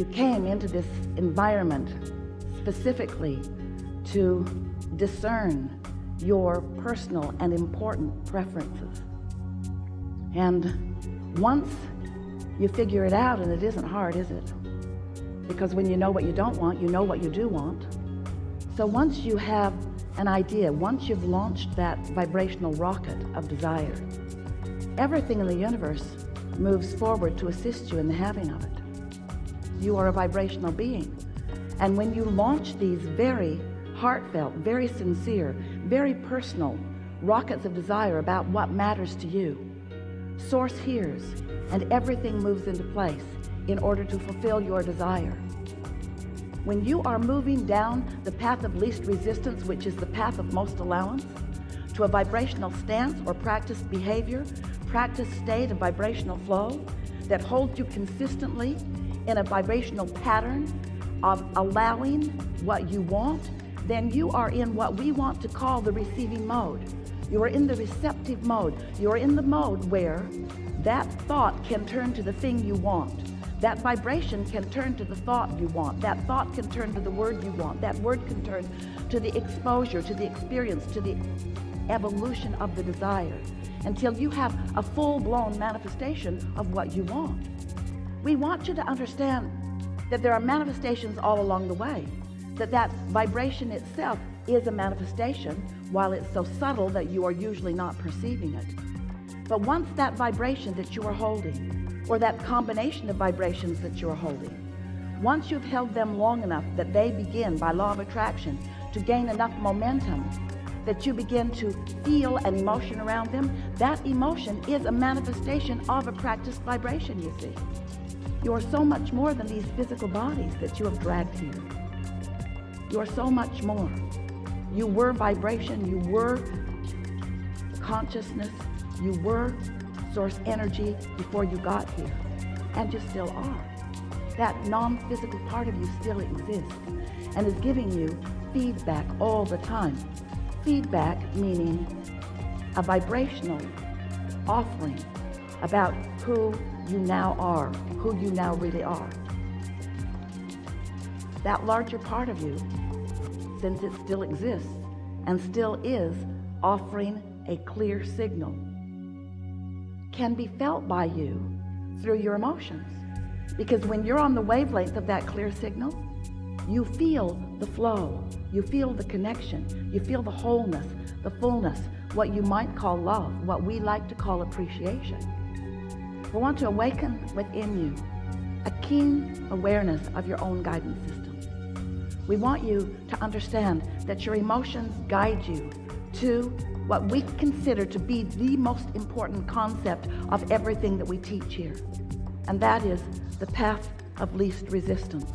you came into this environment specifically to discern your personal and important preferences. And once you figure it out and it isn't hard is it? Because when you know what you don't want you know what you do want. So once you have an idea once you've launched that vibrational rocket of desire everything in the universe moves forward to assist you in the having of it you are a vibrational being. And when you launch these very heartfelt very sincere very personal rockets of desire about what matters to you source hears and everything moves into place in order to fulfill your desire. When you are moving down the path of least resistance which is the path of most allowance to a vibrational stance or practice behavior practice state of vibrational flow that holds you consistently in a vibrational pattern of allowing what you want then you are in what we want to call the receiving mode. You are in the receptive mode. You're in the mode where that thought can turn to the thing you want. That vibration can turn to the thought you want. That thought can turn to the word you want. That word can turn to the exposure to the experience to the evolution of the desire until you have a full-blown manifestation of what you want we want you to understand that there are manifestations all along the way that that vibration itself is a manifestation while it's so subtle that you are usually not perceiving it. But once that vibration that you are holding or that combination of vibrations that you're holding once you've held them long enough that they begin by law of attraction to gain enough momentum that you begin to feel an emotion around them that emotion is a manifestation of a practiced vibration you see you're so much more than these physical bodies that you have dragged here. You're so much more. You were vibration you were consciousness you were source energy before you got here and you still are. That non-physical part of you still exists and is giving you feedback all the time. Feedback meaning a vibrational offering about who you now are who you now really are. That larger part of you since it still exists and still is offering a clear signal can be felt by you through your emotions. Because when you're on the wavelength of that clear signal you feel the flow you feel the connection you feel the wholeness the fullness what you might call love what we like to call appreciation we want to awaken within you a keen awareness of your own guidance system. We want you to understand that your emotions guide you to what we consider to be the most important concept of everything that we teach here and that is the path of least resistance.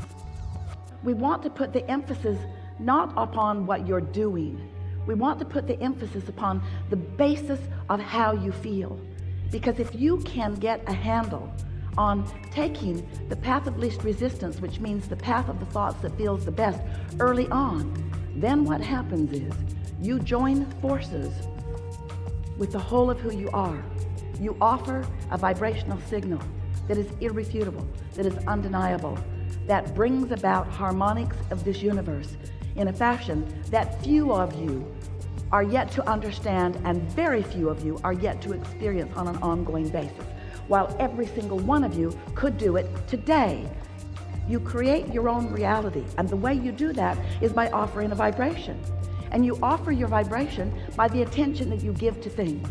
We want to put the emphasis not upon what you're doing. We want to put the emphasis upon the basis of how you feel because if you can get a handle on taking the path of least resistance which means the path of the thoughts that feels the best early on then what happens is you join forces with the whole of who you are. You offer a vibrational signal that is irrefutable that is undeniable that brings about harmonics of this universe in a fashion that few of you are yet to understand and very few of you are yet to experience on an ongoing basis. While every single one of you could do it today. You create your own reality and the way you do that is by offering a vibration. And you offer your vibration by the attention that you give to things.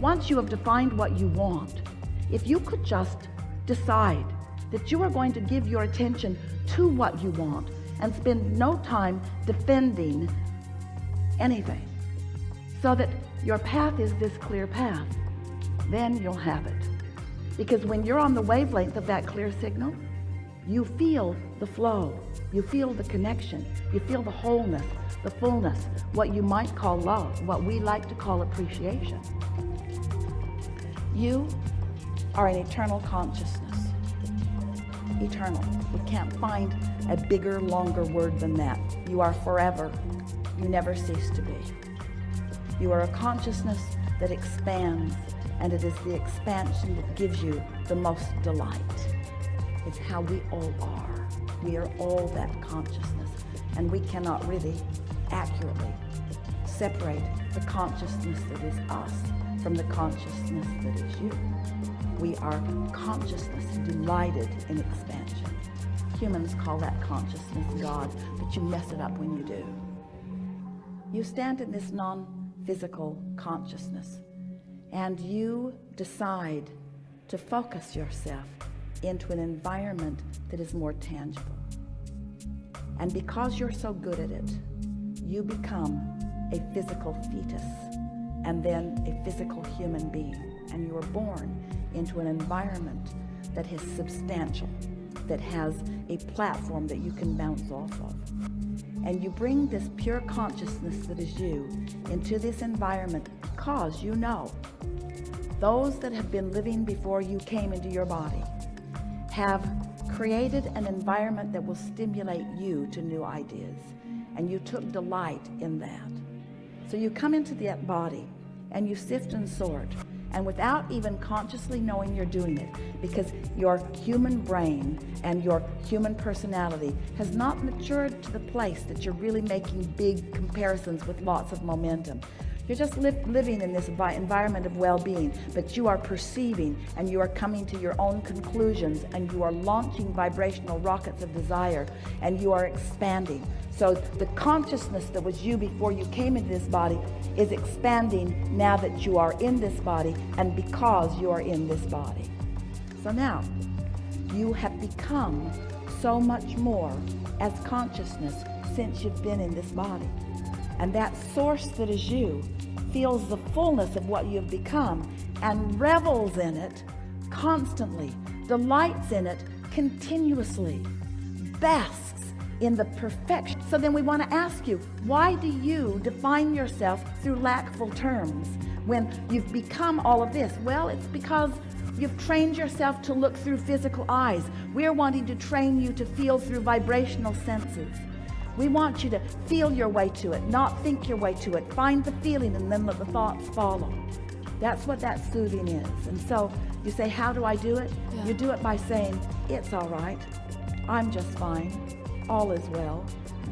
Once you have defined what you want if you could just decide that you are going to give your attention to what you want and spend no time defending anything so that your path is this clear path then you'll have it. Because when you're on the wavelength of that clear signal you feel the flow you feel the connection you feel the wholeness the fullness what you might call love what we like to call appreciation. You are an eternal consciousness. Eternal. We can't find a bigger longer word than that. You are forever. You never cease to be you are a consciousness that expands and it is the expansion that gives you the most delight It's how we all are. We are all that consciousness. And we cannot really accurately separate the consciousness that is us from the consciousness that is you. We are consciousness delighted in expansion. Humans call that consciousness God, but you mess it up when you do. You stand in this non-physical consciousness and you decide to focus yourself into an environment that is more tangible. And because you're so good at it, you become a physical fetus and then a physical human being. And you are born into an environment that is substantial, that has a platform that you can bounce off of. And you bring this pure consciousness that is you into this environment because you know. Those that have been living before you came into your body have created an environment that will stimulate you to new ideas and you took delight in that. So you come into that body and you sift and sort and without even consciously knowing you're doing it because your human brain and your human personality has not matured to the place that you're really making big comparisons with lots of momentum you're just li living in this environment of well-being, but you are perceiving and you are coming to your own conclusions and you are launching vibrational rockets of desire and you are expanding. So the consciousness that was you before you came into this body is expanding now that you are in this body and because you are in this body. So now you have become so much more as consciousness since you've been in this body. And that source that is you feels the fullness of what you've become and revels in it constantly, delights in it continuously, basks in the perfection. So then we want to ask you, why do you define yourself through lackful terms when you've become all of this? Well, it's because You've trained yourself to look through physical eyes. We're wanting to train you to feel through vibrational senses. We want you to feel your way to it, not think your way to it. Find the feeling and then let the thoughts follow. That's what that soothing is. And so you say, how do I do it? Yeah. You do it by saying, it's all right. I'm just fine. All is well.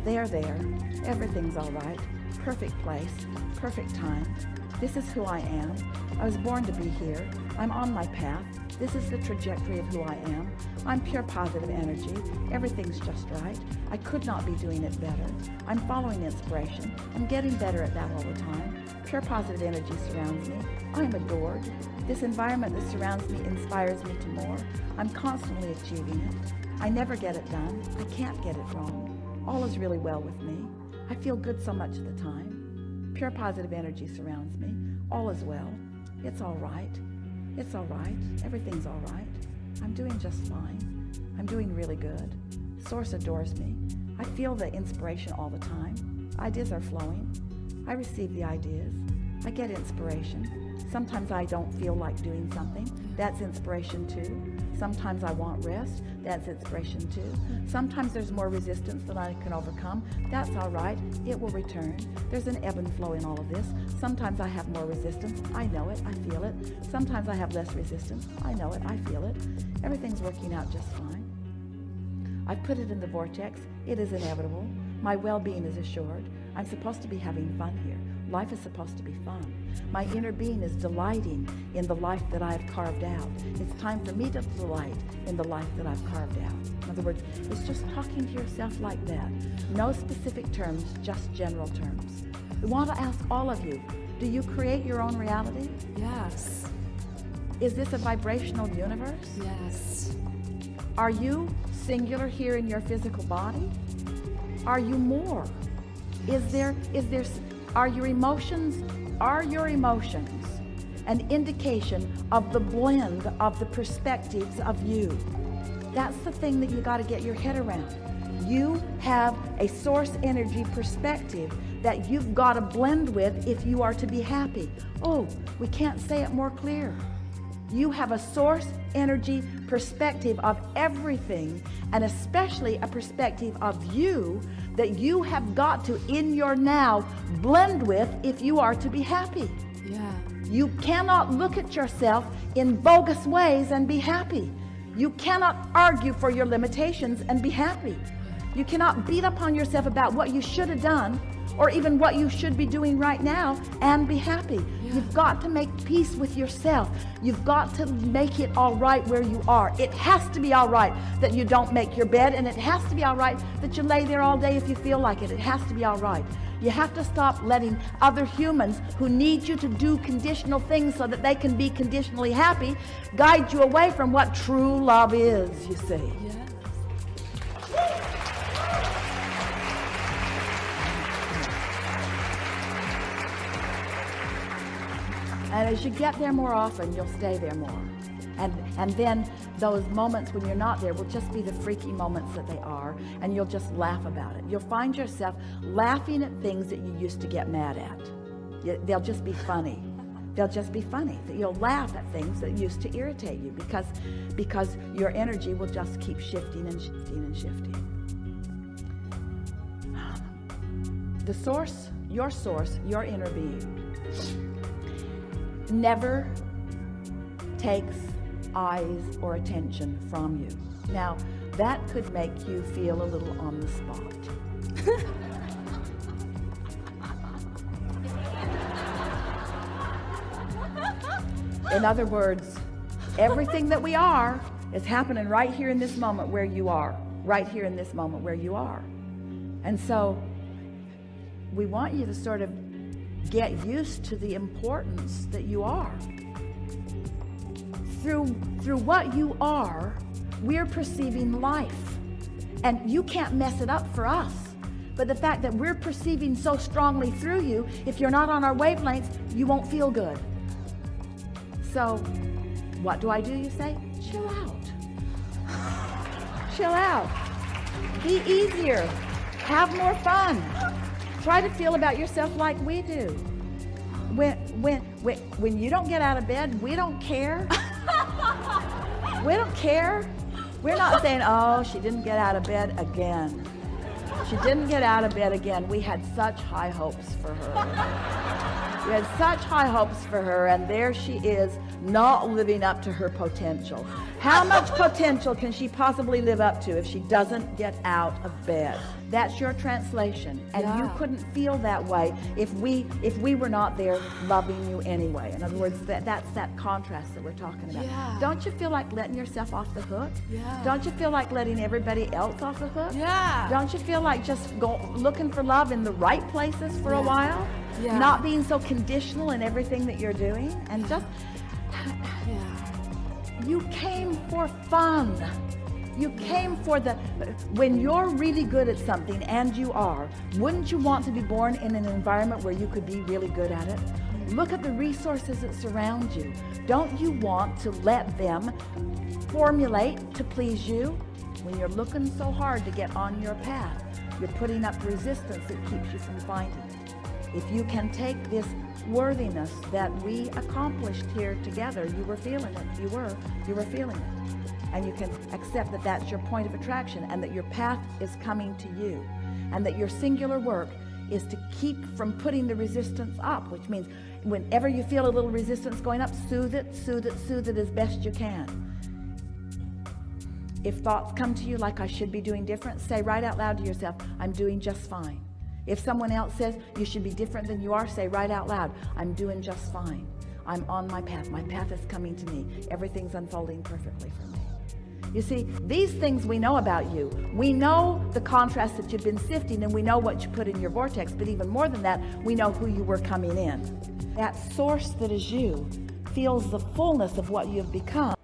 They're there. Everything's all right. Perfect place. Perfect time. This is who I am. I was born to be here. I'm on my path. This is the trajectory of who I am. I'm pure positive energy. Everything's just right. I could not be doing it better. I'm following inspiration. I'm getting better at that all the time. Pure positive energy surrounds me. I'm adored. This environment that surrounds me inspires me to more. I'm constantly achieving it. I never get it done. I can't get it wrong. All is really well with me. I feel good so much of the time. Pure positive energy surrounds me. All is well. It's all right. It's all right. Everything's all right. I'm doing just fine. I'm doing really good. Source adores me. I feel the inspiration all the time. Ideas are flowing. I receive the ideas. I get inspiration. Sometimes I don't feel like doing something. That's inspiration too. Sometimes I want rest. That's inspiration too. Sometimes there's more resistance than I can overcome. That's all right. It will return. There's an ebb and flow in all of this. Sometimes I have more resistance. I know it. I feel it. Sometimes I have less resistance. I know it. I feel it. Everything's working out just fine. I've put it in the vortex. It is inevitable. My well-being is assured. I'm supposed to be having fun here. Life is supposed to be fun. My inner being is delighting in the life that I've carved out. It's time for me to delight in the life that I've carved out. In other words, it's just talking to yourself like that. No specific terms, just general terms. We want to ask all of you, do you create your own reality? Yes. Is this a vibrational universe? Yes. Are you singular here in your physical body? Are you more? Is there, is there, are your emotions, are your emotions an indication of the blend of the perspectives of you? That's the thing that you got to get your head around. You have a source energy perspective that you've got to blend with if you are to be happy. Oh, we can't say it more clear. You have a source energy perspective of everything and especially a perspective of you that you have got to in your now blend with if you are to be happy. Yeah. You cannot look at yourself in bogus ways and be happy. You cannot argue for your limitations and be happy. You cannot beat up on yourself about what you should have done or even what you should be doing right now and be happy. Yeah. You've got to make peace with yourself. You've got to make it all right where you are. It has to be all right that you don't make your bed and it has to be all right that you lay there all day if you feel like it. It has to be all right. You have to stop letting other humans who need you to do conditional things so that they can be conditionally happy guide you away from what true love is, you see. Yes. And as you get there more often, you'll stay there more. And, and then those moments when you're not there will just be the freaky moments that they are and you'll just laugh about it. You'll find yourself laughing at things that you used to get mad at. They'll just be funny. They'll just be funny. You'll laugh at things that used to irritate you because because your energy will just keep shifting and shifting and shifting. The source your source your inner being never takes eyes or attention from you. Now that could make you feel a little on the spot. In other words everything that we are is happening right here in this moment where you are right here in this moment where you are. And so we want you to sort of get used to the importance that you are. Through through what you are we're perceiving life. And you can't mess it up for us. But the fact that we're perceiving so strongly through you if you're not on our wavelengths you won't feel good. So what do I do you say? Chill out. Chill out. Be easier. Have more fun try to feel about yourself like we do. When when when, when you don't get out of bed we don't care. We don't care. We're not saying oh she didn't get out of bed again. She didn't get out of bed again. We had such high hopes for her we had such high hopes for her and there she is not living up to her potential how much potential can she possibly live up to if she doesn't get out of bed that's your translation and yeah. you couldn't feel that way if we if we were not there loving you anyway in other words that that's that contrast that we're talking about yeah. don't you feel like letting yourself off the hook yeah. don't you feel like letting everybody else off the hook yeah don't you feel like just go looking for love in the right places for yeah. a while yeah. not being so conditional in everything that you're doing and just yeah. you came for fun. You came for the when you're really good at something and you are wouldn't you want to be born in an environment where you could be really good at it? Look at the resources that surround you. Don't you want to let them formulate to please you? When you're looking so hard to get on your path you're putting up resistance that keeps you from finding it if you can take this worthiness that we accomplished here together you were feeling it. You were. You were feeling it. And you can accept that that's your point of attraction and that your path is coming to you. And that your singular work is to keep from putting the resistance up which means whenever you feel a little resistance going up soothe it soothe it soothe it as best you can. If thoughts come to you like I should be doing different say right out loud to yourself I'm doing just fine if someone else says you should be different than you are say right out loud I'm doing just fine. I'm on my path. My path is coming to me. Everything's unfolding perfectly for me. You see these things we know about you. We know the contrast that you've been sifting and we know what you put in your vortex but even more than that we know who you were coming in. That source that is you feels the fullness of what you have become